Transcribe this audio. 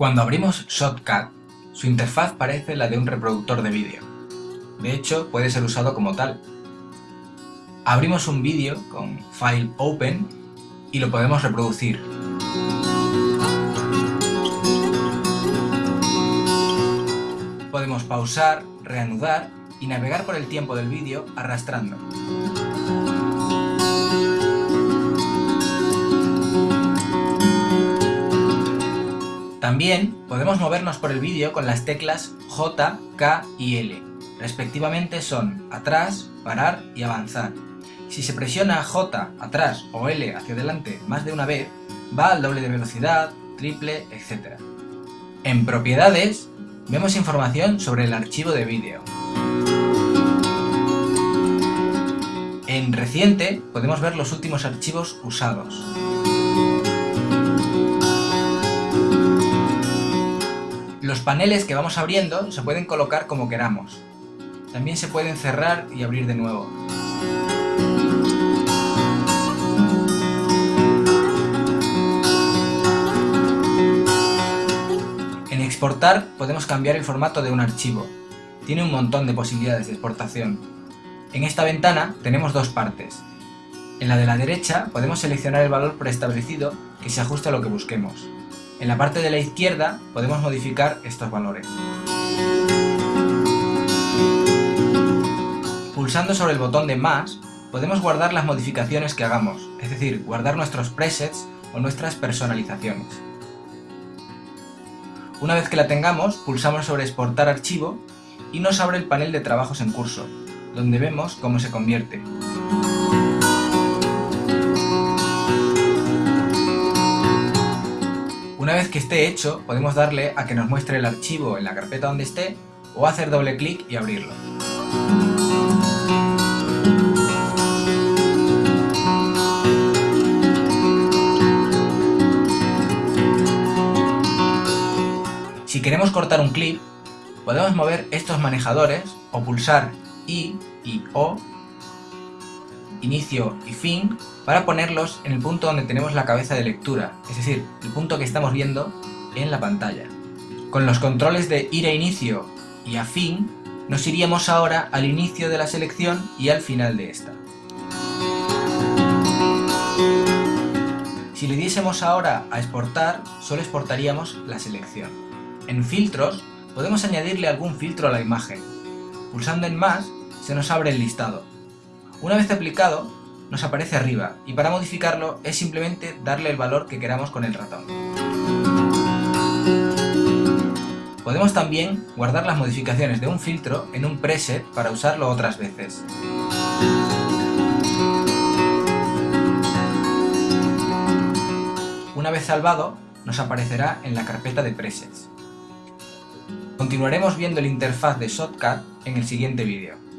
Cuando abrimos Shotcut, su interfaz parece la de un reproductor de vídeo. De hecho, puede ser usado como tal. Abrimos un vídeo con File Open y lo podemos reproducir. Podemos pausar, reanudar y navegar por el tiempo del vídeo arrastrando. También podemos movernos por el vídeo con las teclas J, K y L. Respectivamente son atrás, parar y avanzar. Si se presiona J atrás o L hacia adelante más de una vez, va al doble de velocidad, triple, etc. En propiedades, vemos información sobre el archivo de vídeo. En reciente podemos ver los últimos archivos usados. Los paneles que vamos abriendo se pueden colocar como queramos. También se pueden cerrar y abrir de nuevo. En exportar podemos cambiar el formato de un archivo. Tiene un montón de posibilidades de exportación. En esta ventana tenemos dos partes. En la de la derecha podemos seleccionar el valor preestablecido que se ajuste a lo que busquemos. En la parte de la izquierda podemos modificar estos valores. Pulsando sobre el botón de más, podemos guardar las modificaciones que hagamos, es decir, guardar nuestros presets o nuestras personalizaciones. Una vez que la tengamos, pulsamos sobre exportar archivo y nos abre el panel de trabajos en curso, donde vemos cómo se convierte. Una vez que esté hecho, podemos darle a que nos muestre el archivo en la carpeta donde esté o hacer doble clic y abrirlo. Si queremos cortar un clip, podemos mover estos manejadores o pulsar I y O inicio y fin para ponerlos en el punto donde tenemos la cabeza de lectura, es decir, el punto que estamos viendo en la pantalla. Con los controles de ir a inicio y a fin, nos iríamos ahora al inicio de la selección y al final de esta. Si le diésemos ahora a exportar, solo exportaríamos la selección. En filtros, podemos añadirle algún filtro a la imagen. Pulsando en más, se nos abre el listado. Una vez aplicado, nos aparece arriba y para modificarlo es simplemente darle el valor que queramos con el ratón. Podemos también guardar las modificaciones de un filtro en un preset para usarlo otras veces. Una vez salvado, nos aparecerá en la carpeta de presets. Continuaremos viendo la interfaz de Shotcut en el siguiente vídeo.